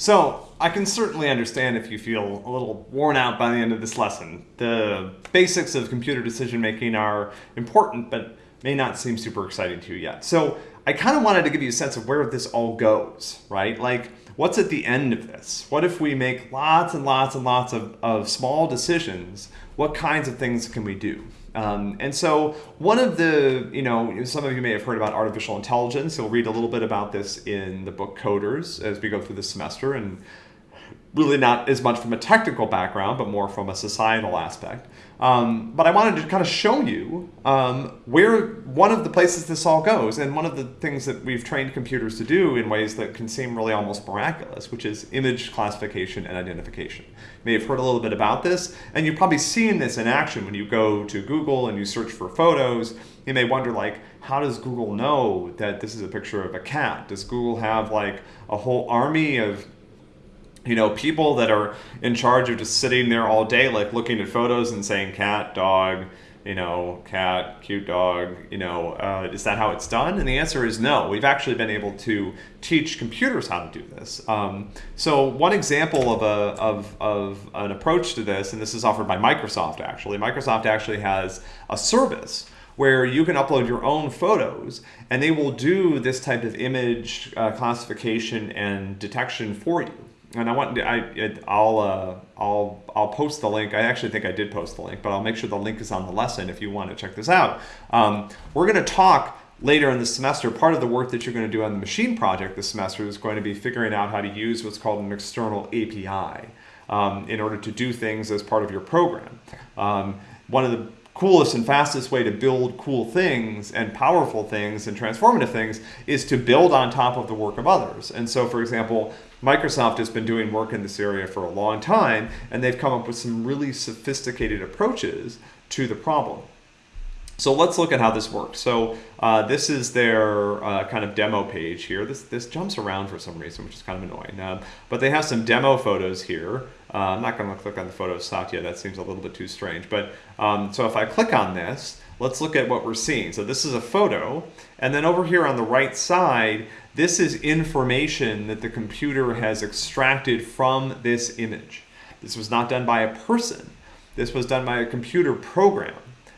So I can certainly understand if you feel a little worn out by the end of this lesson. The basics of computer decision making are important, but may not seem super exciting to you yet. So I kind of wanted to give you a sense of where this all goes, right? Like, what's at the end of this? What if we make lots and lots and lots of, of small decisions? What kinds of things can we do? Um, and so one of the, you know, some of you may have heard about artificial intelligence. You'll read a little bit about this in the book Coders as we go through the semester and really not as much from a technical background, but more from a societal aspect. Um, but I wanted to kind of show you um, where one of the places this all goes, and one of the things that we've trained computers to do in ways that can seem really almost miraculous, which is image classification and identification. You may have heard a little bit about this, and you've probably seen this in action when you go to Google and you search for photos. You may wonder, like, how does Google know that this is a picture of a cat? Does Google have like a whole army of you know, people that are in charge of just sitting there all day, like looking at photos and saying cat, dog, you know, cat, cute dog, you know, uh, is that how it's done? And the answer is no. We've actually been able to teach computers how to do this. Um, so one example of, a, of, of an approach to this, and this is offered by Microsoft actually, Microsoft actually has a service where you can upload your own photos and they will do this type of image uh, classification and detection for you and I want I I'll uh, I'll I'll post the link. I actually think I did post the link, but I'll make sure the link is on the lesson if you want to check this out. Um, we're going to talk later in the semester. Part of the work that you're going to do on the machine project this semester is going to be figuring out how to use what's called an external API um, in order to do things as part of your program. Um, one of the coolest and fastest way to build cool things and powerful things and transformative things is to build on top of the work of others. And so, for example, Microsoft has been doing work in this area for a long time, and they've come up with some really sophisticated approaches to the problem. So let's look at how this works. So uh, this is their uh, kind of demo page here. This, this jumps around for some reason, which is kind of annoying. Um, but they have some demo photos here. Uh, I'm not going to click on the photo of yet. That seems a little bit too strange. But um, so if I click on this, let's look at what we're seeing. So this is a photo. And then over here on the right side, this is information that the computer has extracted from this image. This was not done by a person. This was done by a computer program.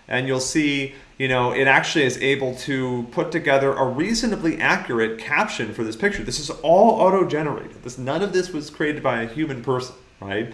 And you'll see, you know, it actually is able to put together a reasonably accurate caption for this picture. This is all auto-generated. This None of this was created by a human person, right?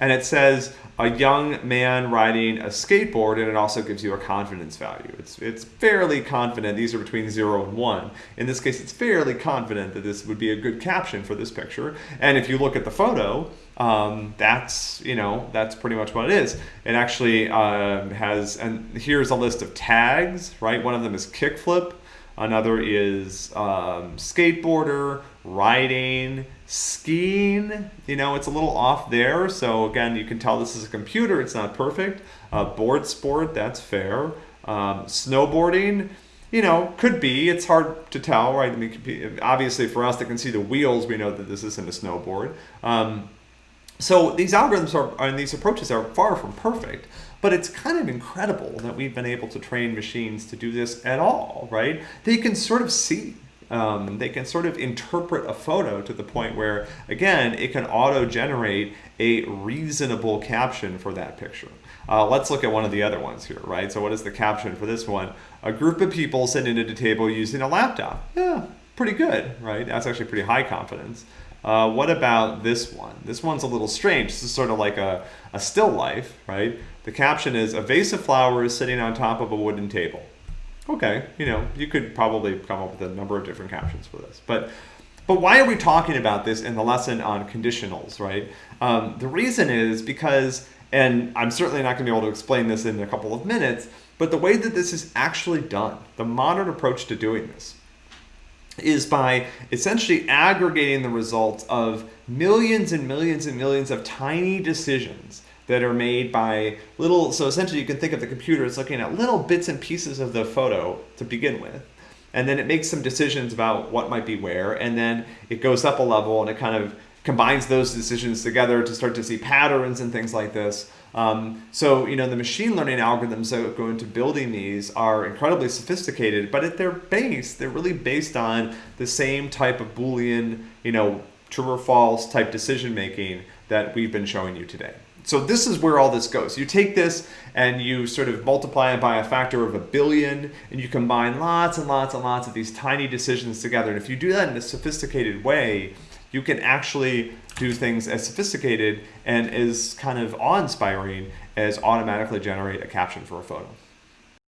and it says a young man riding a skateboard and it also gives you a confidence value. It's, it's fairly confident, these are between zero and one. In this case, it's fairly confident that this would be a good caption for this picture. And if you look at the photo, um, that's, you know, that's pretty much what it is. It actually uh, has, and here's a list of tags, right? One of them is kickflip. Another is um, skateboarder, riding, skiing. You know, it's a little off there. So again, you can tell this is a computer. It's not perfect. Uh, board sport, that's fair. Um, snowboarding, you know, could be. It's hard to tell, right? I mean, obviously for us that can see the wheels, we know that this isn't a snowboard. Um, so these algorithms are, and these approaches are far from perfect. But it's kind of incredible that we've been able to train machines to do this at all, right? They can sort of see um, they can sort of interpret a photo to the point where, again, it can auto-generate a reasonable caption for that picture. Uh, let's look at one of the other ones here, right? So what is the caption for this one? A group of people sitting at a table using a laptop. Yeah, pretty good, right? That's actually pretty high confidence. Uh, what about this one? This one's a little strange. This is sort of like a, a still life, right? The caption is, a vase of flowers sitting on top of a wooden table. Okay, you know, you could probably come up with a number of different captions for this. But but why are we talking about this in the lesson on conditionals, right? Um, the reason is because, and I'm certainly not going to be able to explain this in a couple of minutes, but the way that this is actually done, the modern approach to doing this, is by essentially aggregating the results of millions and millions and millions of tiny decisions that are made by little, so essentially you can think of the computer as looking at little bits and pieces of the photo to begin with. And then it makes some decisions about what might be where, and then it goes up a level and it kind of combines those decisions together to start to see patterns and things like this. Um, so, you know, the machine learning algorithms that go into building these are incredibly sophisticated, but at their base, they're really based on the same type of Boolean, you know, true or false type decision making that we've been showing you today. So this is where all this goes. You take this and you sort of multiply it by a factor of a billion and you combine lots and lots and lots of these tiny decisions together. And if you do that in a sophisticated way, you can actually do things as sophisticated and as kind of awe-inspiring as automatically generate a caption for a photo.